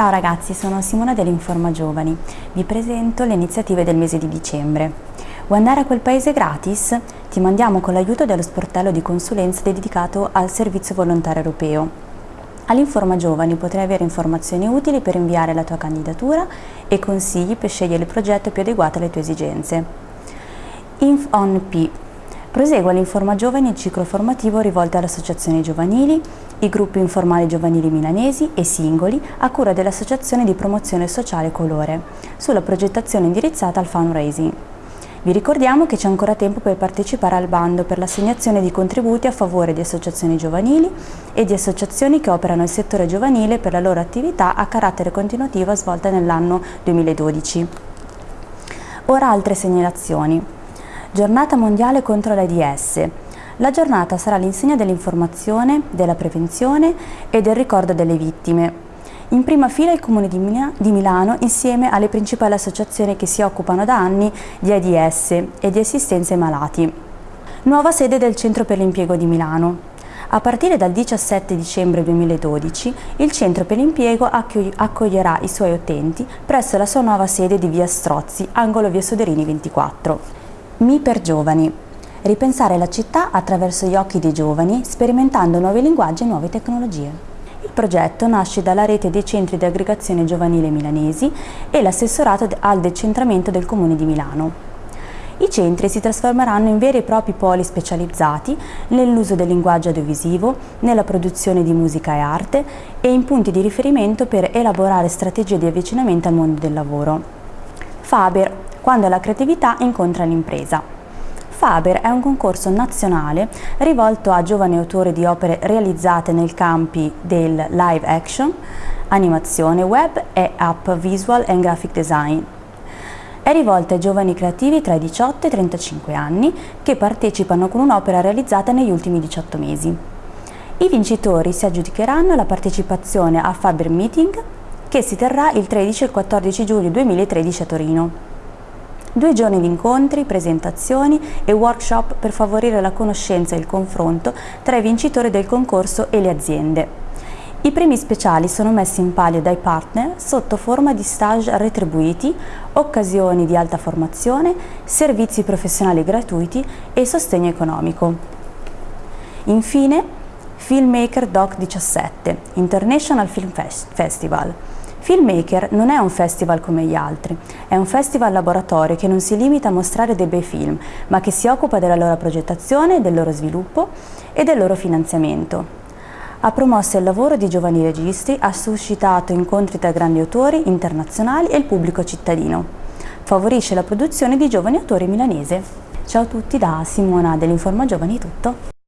Ciao ragazzi, sono Simona dell'Informa Giovani. Vi presento le iniziative del mese di dicembre. Vuoi andare a quel paese gratis? Ti mandiamo con l'aiuto dello sportello di consulenza dedicato al servizio volontario europeo. All'Informa Giovani potrai avere informazioni utili per inviare la tua candidatura e consigli per scegliere il progetto più adeguato alle tue esigenze. Inf on P Prosegue l'Informa Giovani il ciclo formativo rivolto alle associazioni giovanili, i gruppi informali giovanili milanesi e singoli a cura dell'Associazione di Promozione Sociale Colore, sulla progettazione indirizzata al fundraising. Vi ricordiamo che c'è ancora tempo per partecipare al bando per l'assegnazione di contributi a favore di associazioni giovanili e di associazioni che operano nel settore giovanile per la loro attività a carattere continuativo svolta nell'anno 2012. Ora altre segnalazioni. Giornata mondiale contro l'AIDS. La giornata sarà l'insegna dell'informazione, della prevenzione e del ricordo delle vittime. In prima fila il Comune di, Milano insieme alle principali associazioni che si occupano da anni di AIDS e di assistenza ai malati. Nuova sede del Centro per l'Impiego di Milano. A partire dal 17 dicembre 2012 il Centro per l'Impiego accoglierà i suoi utenti presso la sua nuova sede di via Strozzi, angolo via Soderini 24. Mi per giovani. Ripensare la città attraverso gli occhi dei giovani, sperimentando nuovi linguaggi e nuove tecnologie. Il progetto nasce dalla rete dei centri di aggregazione giovanile milanesi e l'assessorato al decentramento del Comune di Milano. I centri si trasformeranno in veri e propri poli specializzati nell'uso del linguaggio audiovisivo, nella produzione di musica e arte e in punti di riferimento per elaborare strategie di avvicinamento al mondo del lavoro. Faber, quando la creatività incontra l'impresa. Faber è un concorso nazionale rivolto a giovani autori di opere realizzate nei campi del live action, animazione web e app visual and graphic design. È rivolta ai giovani creativi tra i 18 e i 35 anni che partecipano con un'opera realizzata negli ultimi 18 mesi. I vincitori si aggiudicheranno la partecipazione a Faber Meeting che si terrà il 13 e il 14 giugno 2013 a Torino. Due giorni di incontri, presentazioni e workshop per favorire la conoscenza e il confronto tra i vincitori del concorso e le aziende. I premi speciali sono messi in palio dai partner sotto forma di stage retribuiti, occasioni di alta formazione, servizi professionali gratuiti e sostegno economico. Infine, Filmmaker Doc 17, International Film Festival, Filmmaker non è un festival come gli altri, è un festival laboratorio che non si limita a mostrare dei bei film, ma che si occupa della loro progettazione, del loro sviluppo e del loro finanziamento. Ha promosso il lavoro di giovani registi, ha suscitato incontri tra grandi autori internazionali e il pubblico cittadino. Favorisce la produzione di giovani autori milanesi. Ciao a tutti da Simona dell'Informa Giovani, tutto.